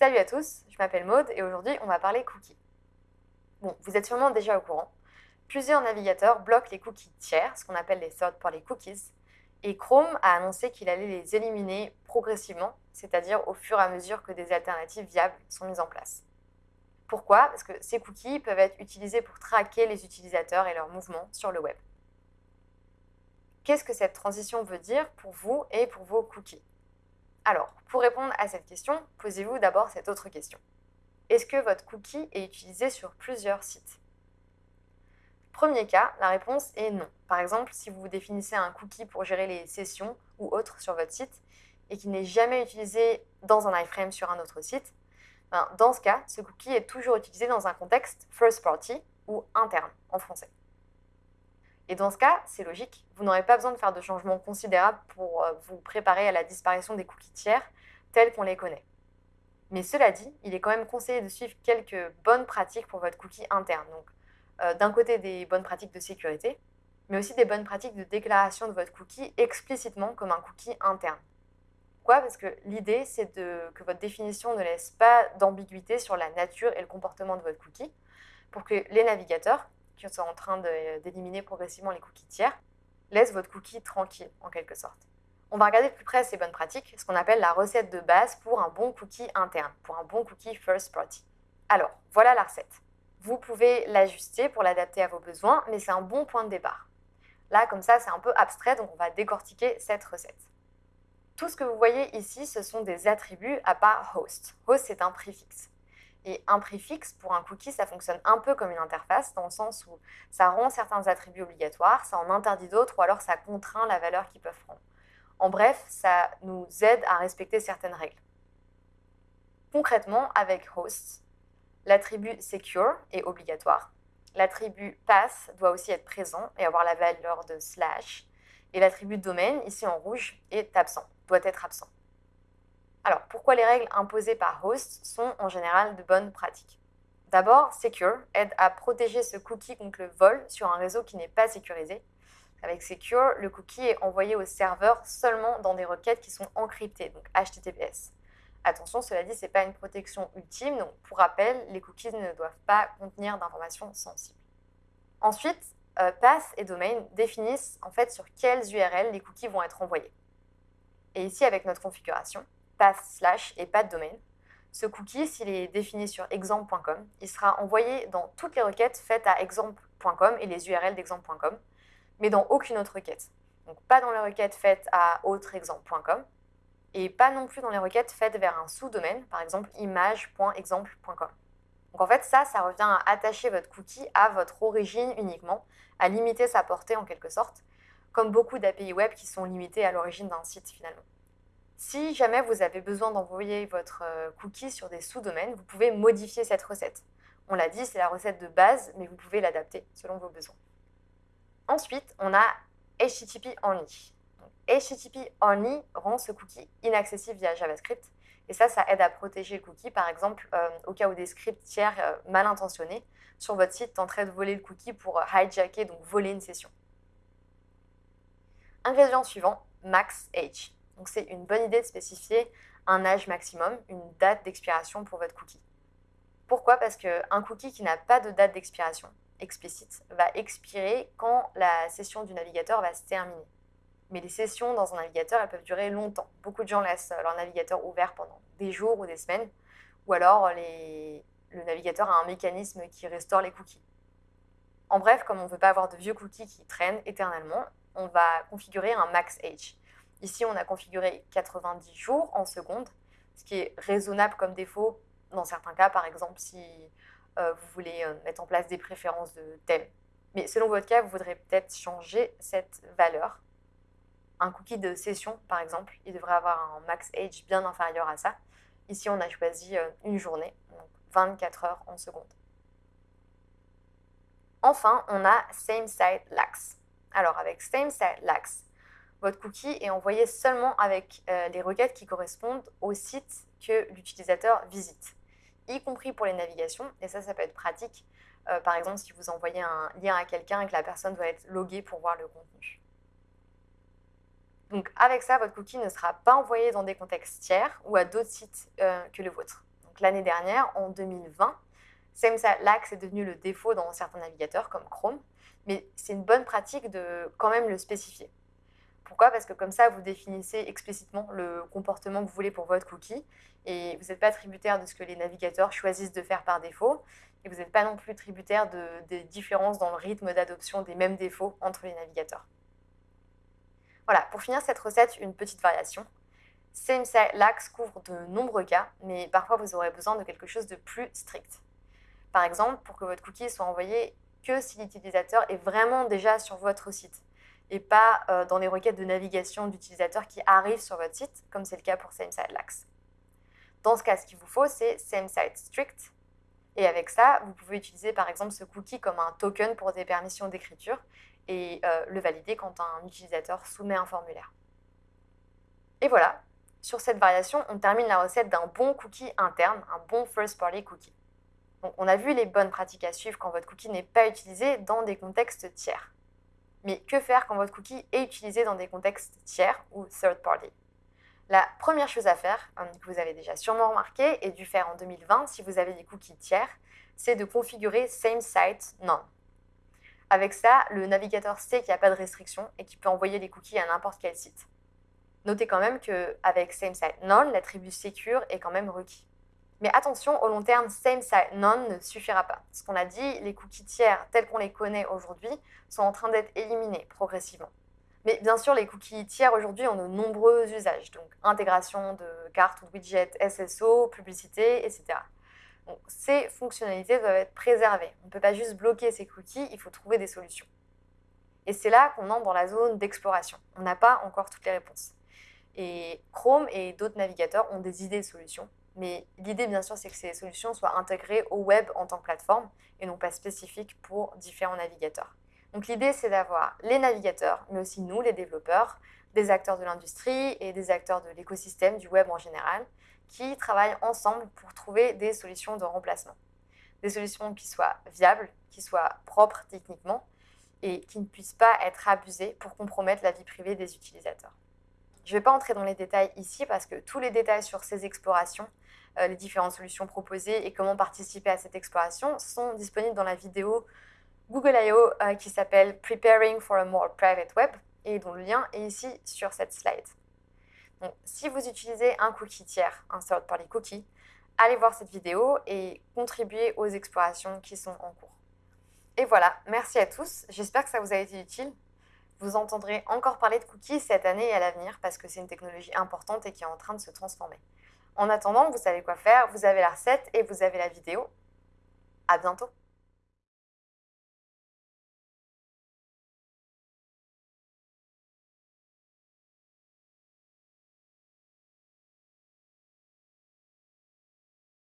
Salut à tous, je m'appelle Maude et aujourd'hui on va parler cookies. Bon, vous êtes sûrement déjà au courant. Plusieurs navigateurs bloquent les cookies tiers, ce qu'on appelle les third party cookies, et Chrome a annoncé qu'il allait les éliminer progressivement, c'est-à-dire au fur et à mesure que des alternatives viables sont mises en place. Pourquoi? Parce que ces cookies peuvent être utilisés pour traquer les utilisateurs et leurs mouvements sur le web. Qu'est-ce que cette transition veut dire pour vous et pour vos cookies? Alors, pour répondre à cette question, posez-vous d'abord cette autre question. Est-ce que votre cookie est utilisé sur plusieurs sites? Premier cas, la réponse est non. Par exemple, si vous définissez un cookie pour gérer les sessions ou autres sur votre site et qui n'est jamais utilisé dans un iframe sur un autre site, ben, dans ce cas, ce cookie est toujours utilisé dans un contexte first party ou interne en français. Et dans ce cas, c'est logique, vous n'aurez pas besoin de faire de changements considérables pour euh, vous préparer à la disparition des cookies tiers tels qu'on les connaît. Mais cela dit, il est quand même conseillé de suivre quelques bonnes pratiques pour votre cookie interne. Donc, euh, d'un côté, des bonnes pratiques de sécurité, mais aussi des bonnes pratiques de déclaration de votre cookie explicitement comme un cookie interne. Pourquoi? Parce que l'idée, c'est que votre définition ne laisse pas d'ambiguïté sur la nature et le comportement de votre cookie, pour que les navigateurs, qui sont en train d'éliminer progressivement les cookies tiers, laissent votre cookie tranquille, en quelque sorte. On va regarder de plus près ces bonnes pratiques, ce qu'on appelle la recette de base pour un bon cookie interne, pour un bon cookie first party. Alors, voilà la recette. Vous pouvez l'ajuster pour l'adapter à vos besoins, mais c'est un bon point de départ. Là, comme ça, c'est un peu abstrait, donc on va décortiquer cette recette. Tout ce que vous voyez ici, ce sont des attributs à part host. Host, c'est un préfixe. Et un préfixe, pour un cookie, ça fonctionne un peu comme une interface, dans le sens où ça rend certains attributs obligatoires, ça en interdit d'autres, ou alors ça contraint la valeur qu'ils peuvent prendre. En bref, ça nous aide à respecter certaines règles. Concrètement, avec host, l'attribut secure est obligatoire, l'attribut pass doit aussi être présent et avoir la valeur de slash, et l'attribut domaine, ici en rouge, est absent, doit être absent. Alors, pourquoi les règles imposées par host sont en général de bonnes pratiques? D'abord, Secure aide à protéger ce cookie contre le vol sur un réseau qui n'est pas sécurisé. Avec Secure, le cookie est envoyé au serveur seulement dans des requêtes qui sont encryptées, donc HTTPS. Attention, cela dit, ce n'est pas une protection ultime, donc pour rappel, les cookies ne doivent pas contenir d'informations sensibles. Ensuite, euh, path et domain définissent en fait sur quelles URL les cookies vont être envoyés. Et ici, avec notre configuration, path slash et pas de domaine, ce cookie, s'il est défini sur exemple.com, il sera envoyé dans toutes les requêtes faites à exemple.com et les URL d'exemple.com, mais dans aucune autre requête. Donc pas dans les requêtes faites à autreexemple.com et pas non plus dans les requêtes faites vers un sous-domaine, par exemple image.exemple.com. Donc en fait, ça, ça revient à attacher votre cookie à votre origine uniquement, à limiter sa portée en quelque sorte, comme beaucoup d'API web qui sont limitées à l'origine d'un site finalement. Si jamais vous avez besoin d'envoyer votre euh, cookie sur des sous-domaines, vous pouvez modifier cette recette. On l'a dit, c'est la recette de base, mais vous pouvez l'adapter selon vos besoins. Ensuite, on a HTTP Only. HTTP Only rend ce cookie inaccessible via JavaScript. Et ça, ça aide à protéger le cookie, par exemple, euh, au cas où des scripts tiers euh, mal intentionnés sur votre site tenteraient de voler le cookie pour hijacker, donc voler une session. Ingrédient suivant, max age. Donc c'est une bonne idée de spécifier un âge maximum, une date d'expiration pour votre cookie. Pourquoi? Parce qu'un cookie qui n'a pas de date d'expiration explicite va expirer quand la session du navigateur va se terminer. Mais les sessions dans un navigateur, elles peuvent durer longtemps. Beaucoup de gens laissent leur navigateur ouvert pendant des jours ou des semaines, ou alors le navigateur a un mécanisme qui restaure les cookies. En bref, comme on ne veut pas avoir de vieux cookies qui traînent éternellement, on va configurer un max age. Ici, on a configuré 90 jours en seconde, ce qui est raisonnable comme défaut dans certains cas, par exemple si euh, vous voulez euh, mettre en place des préférences de thème. Mais selon votre cas, vous voudrez peut-être changer cette valeur. Un cookie de session, par exemple, il devrait avoir un max age bien inférieur à ça. Ici, on a choisi euh, une journée, donc 24 heures en seconde. Enfin, on a same site lax. Alors, avec same site lax, votre cookie est envoyé seulement avec euh, les requêtes qui correspondent au site que l'utilisateur visite, y compris pour les navigations. Et ça, ça peut être pratique. Euh, par exemple, si vous envoyez un lien à quelqu'un et que la personne doit être loguée pour voir le contenu. Donc avec ça, votre cookie ne sera pas envoyé dans des contextes tiers ou à d'autres sites euh, que le vôtre. Donc l'année dernière, en 2020, Same-Site Lax est devenu le défaut dans certains navigateurs comme Chrome, mais c'est une bonne pratique de quand même le spécifier. Pourquoi? Parce que comme ça, vous définissez explicitement le comportement que vous voulez pour votre cookie et vous n'êtes pas tributaire de ce que les navigateurs choisissent de faire par défaut et vous n'êtes pas non plus tributaire de, des différences dans le rythme d'adoption des mêmes défauts entre les navigateurs. Voilà, pour finir cette recette, une petite variation. Same-Site Lax couvre de nombreux cas, mais parfois vous aurez besoin de quelque chose de plus strict. Par exemple, pour que votre cookie soit envoyé que si l'utilisateur est vraiment déjà sur votre site et pas euh, dans les requêtes de navigation d'utilisateurs qui arrivent sur votre site, comme c'est le cas pour SameSite Lax. Dans ce cas, ce qu'il vous faut, c'est SameSite Strict. Et avec ça, vous pouvez utiliser par exemple ce cookie comme un token pour des permissions d'écriture et euh, le valider quand un utilisateur soumet un formulaire. Et voilà, sur cette variation, on termine la recette d'un bon cookie interne, un bon first party cookie. On a vu les bonnes pratiques à suivre quand votre cookie n'est pas utilisé dans des contextes tiers. Mais que faire quand votre cookie est utilisé dans des contextes tiers ou third party? La première chose à faire, hein, que vous avez déjà sûrement remarqué et dû faire en 2020 si vous avez des cookies tiers, c'est de configurer Same None. Avec ça, le navigateur sait qu'il n'y a pas de restriction et qu'il peut envoyer les cookies à n'importe quel site. Notez quand même qu'avec Same Site None, l'attribut secure est quand même requis. Mais attention, au long terme, same site none ne suffira pas. Ce qu'on a dit, les cookies tiers tels qu'on les connaît aujourd'hui sont en train d'être éliminés progressivement. Mais bien sûr, les cookies tiers aujourd'hui ont de nombreux usages, donc intégration de cartes ou de widgets SSO, publicité, etc. Ces fonctionnalités doivent être préservées. On ne peut pas juste bloquer ces cookies, il faut trouver des solutions. Et c'est là qu'on entre dans la zone d'exploration. On n'a pas encore toutes les réponses. Et Chrome et d'autres navigateurs ont des idées de solutions. Mais l'idée, bien sûr, c'est que ces solutions soient intégrées au web en tant que plateforme et non pas spécifiques pour différents navigateurs. Donc l'idée, c'est d'avoir les navigateurs, mais aussi nous, les développeurs, des acteurs de l'industrie et des acteurs de l'écosystème du web en général, qui travaillent ensemble pour trouver des solutions de remplacement. Des solutions qui soient viables, qui soient propres techniquement et qui ne puissent pas être abusées pour compromettre la vie privée des utilisateurs. Je ne vais pas entrer dans les détails ici parce que tous les détails sur ces explorations, euh, les différentes solutions proposées et comment participer à cette exploration sont disponibles dans la vidéo Google I.O. Euh, qui s'appelle Preparing for a More Private Web et dont le lien est ici sur cette slide. Donc, si vous utilisez un cookie tiers, un third party cookie, allez voir cette vidéo et contribuez aux explorations qui sont en cours. Et voilà, merci à tous, j'espère que ça vous a été utile. Vous entendrez encore parler de cookies cette année et à l'avenir parce que c'est une technologie importante et qui est en train de se transformer. En attendant, vous savez quoi faire, vous avez la recette et vous avez la vidéo. À bientôt